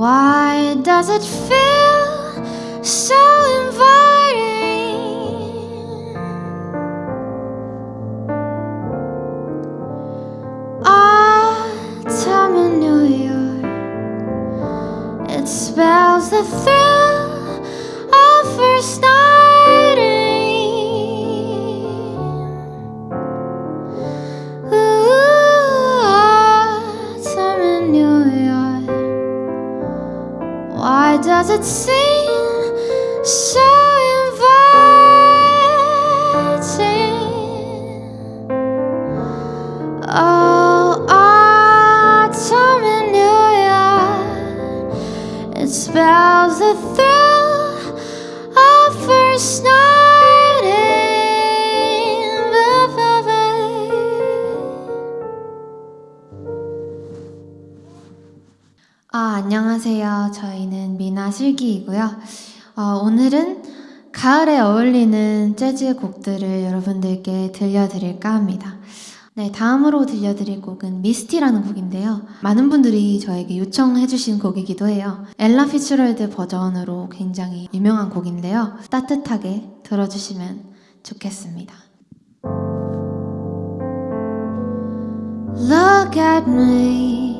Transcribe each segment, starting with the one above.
Why does it feel so inviting? Autumn in New York, it spells the thrill does it seem so 아, 안녕하세요. 저희는 미나 슬기이고요. 어, 오늘은 가을에 어울리는 재즈 곡들을 여러분들께 들려드릴까 합니다. 네, 다음으로 들려드릴 곡은 미스티라는 곡인데요. 많은 분들이 저에게 요청해주신 곡이기도 해요. 엘라 피츠럴드 버전으로 굉장히 유명한 곡인데요. 따뜻하게 들어주시면 좋겠습니다. Look at me.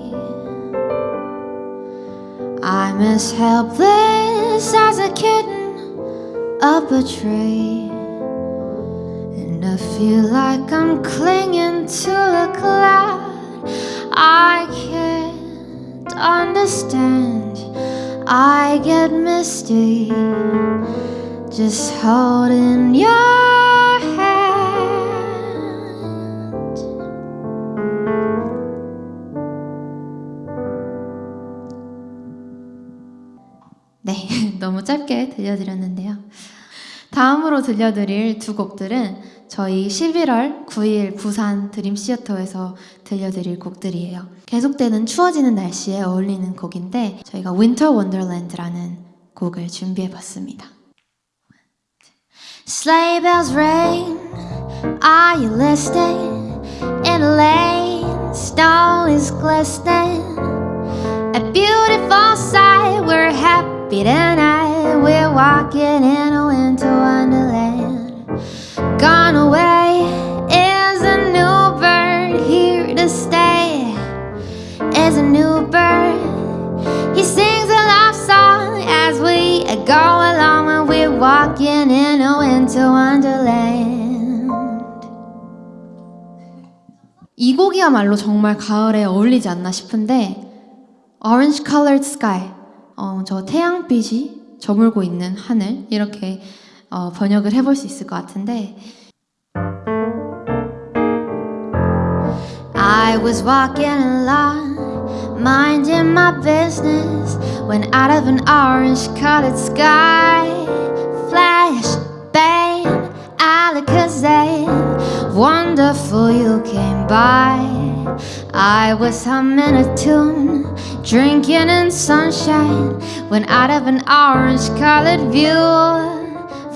I'm as helpless as a kitten up a tree. And I feel like I'm clinging to a cloud. I can't understand. I get misty just holding your 너무 짧게 들려드렸는데요. 다음으로 들려드릴 두 곡들은 저희 11월 9일 부산 드림 시어터에서 들려드릴 곡들이에요. 계속되는 추워지는 날씨에 어울리는 곡인데 저희가 Winter Wonderland라는 곡을 준비해봤습니다. Sleigh bells ring, are you listening? In a lane, snow is glistening. A beautiful sight, we're happy tonight. We're walking in a winter wonderland. Gone away is a new bird, here to stay is a new bird. He sings a love song as we go along and we're walking in a winter wonderland. 이 곡이야말로 정말 가을에 어울리지 않나 싶은데 Orange colored sky. 어, 저 태양빛이 저물고 있는 하늘 이렇게 어, 번역을 해볼 수 있을 것 같은데 I was walking along, minding my business, when out of an orange colored sky, flash, bang, alakazam, wonderful you came by. I was humming a tune, drinking in sunshine, when out of an orange colored view,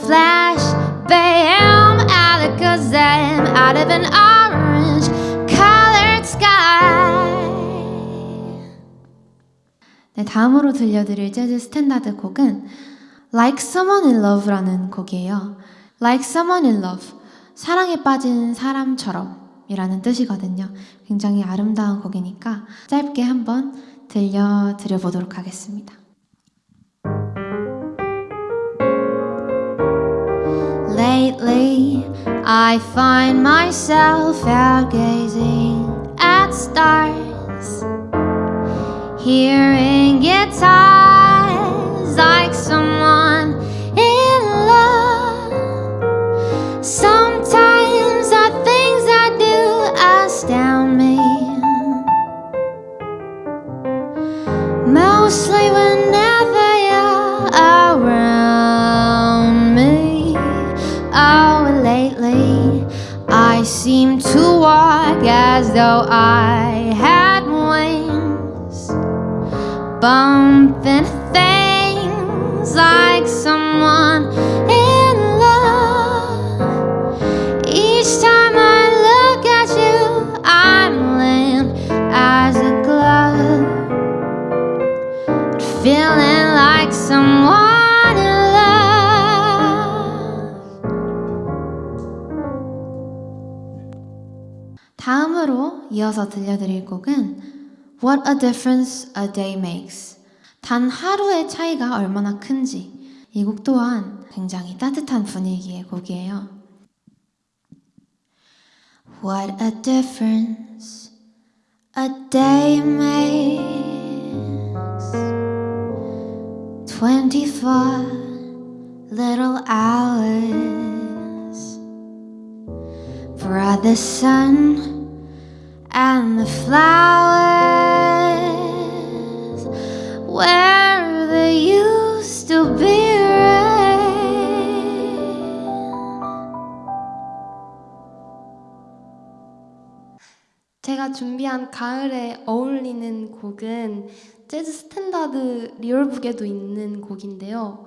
flash, bam, alakazam, out of an orange colored sky. 네, 다음으로 들려드릴 재즈 스탠다드 곡은 Like Someone in Love라는 곡이에요. Like Someone in Love, 사랑에 빠진 사람처럼 이라는 뜻이거든요. 굉장히 아름다운 곡이니까 짧게 한번 들려드려 보도록 하겠습니다. Lately, I find myself out gazing at stars, hearing guitars like someone I had wings, bumping things like 다음으로 이어서 들려드릴 곡은 What a Difference a Day Makes. 단 하루의 차이가 얼마나 큰지. 이 곡 또한 굉장히 따뜻한 분위기의 곡이에요. What a difference a day makes. 24 little hours brought the sun and the flowers where there used to be rain. 제가 준비한 가을에 어울리는 곡은 재즈 standard Real Book에도 있는 곡인데요.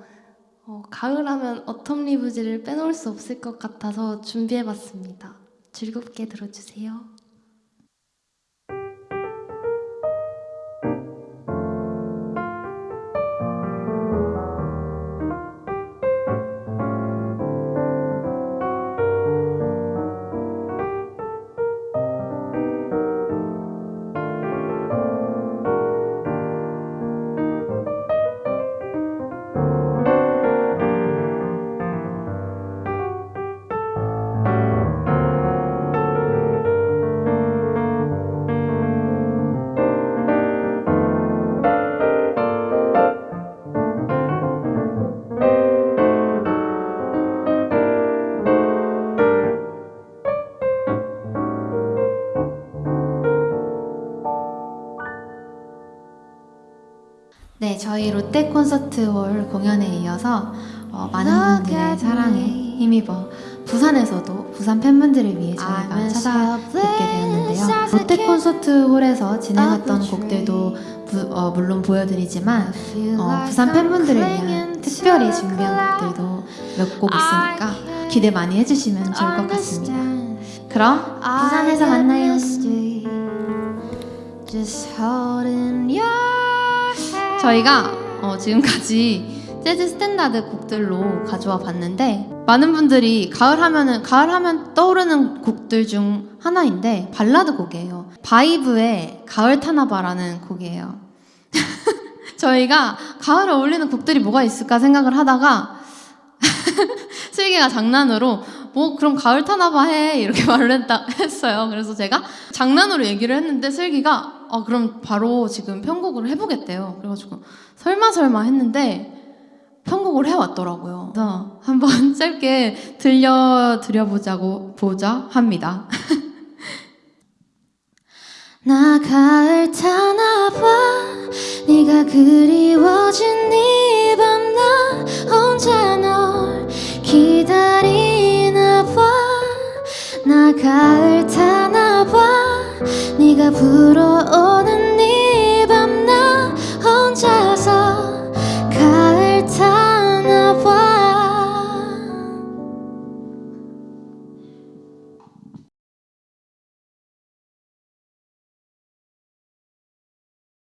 어, 가을하면 Autumn Leaves를 빼놓을 수 없을 것 같아서 준비해봤습니다. 즐겁게 들어주세요. 저희 롯데 콘서트홀 공연에 이어서 어, 많은 분들의 사랑에 힘입어 부산에서도 부산 팬분들을 위해 저희가 찾아뵙게 되었는데요. 롯데 콘서트홀에서 진행했던 곡들도 부- 어, 물론 보여드리지만 어, 부산 팬분들을 위한 특별히 준비한 곡들도 몇 곡 있으니까 기대 많이 해주시면 좋을 것 같습니다. 그럼 부산에서 만나요. 저희가 어, 지금까지 재즈 standard 곡들로 가져와 봤는데 많은 분들이 가을 하면은 가을 하면 떠오르는 곡들 중 하나인데 발라드 곡이에요. 바이브의 가을 타나 봐라는 곡이에요. 저희가 가을에 어울리는 곡들이 뭐가 있을까 생각을 하다가 슬기가 장난으로 뭐 그럼 가을 타나봐 해 이렇게 말을 했다, 했어요. 그래서 제가 장난으로 얘기를 했는데 슬기가 어 그럼 바로 지금 편곡을 해보겠대요. 그래가지고 설마 설마 했는데 편곡을 해왔더라고요. 그래서 한번 짧게 들려드려보자고 보자 합니다. 나 가을 타나봐 네가 그리워진 이 가을 타나봐. 네가 불어